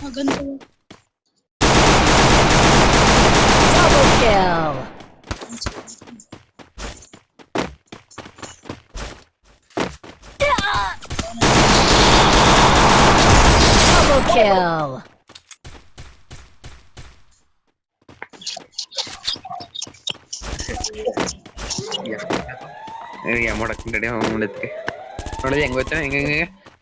Maganda. Double kill. Double kill. Yeah. Yeah, I'm not going to do it. What do you think?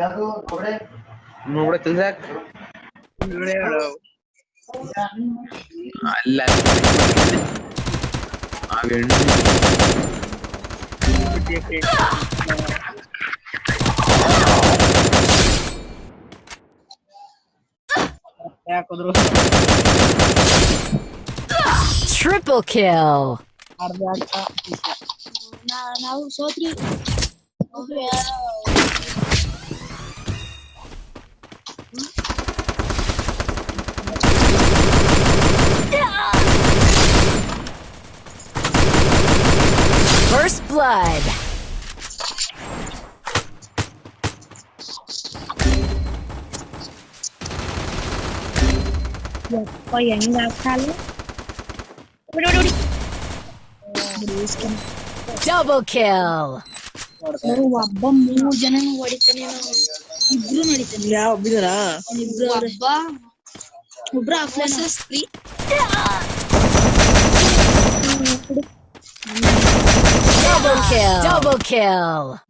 Taco, nombre. Nombre Tildak. Nombre അല്ല ആ വെണ്ണ Triple kill. Nosotros. blood. ಯಪ್ಪ ಹೆಂಗ್ ಆಗ್ತಾನೆ Double kill. ಒಬ್ಬ ಮೂರ್ ಜನ ಹೊಡಿತಾನೆ ನಾವು. ಇಬ್ರು ನಡಿತಾನೆ ಯಾವ ಬಿದರ ಇಬ್ರು ಒಬ್ಬ ಒಬ್ರು ಆಫ್ಲೈನ್ kill. Double kill.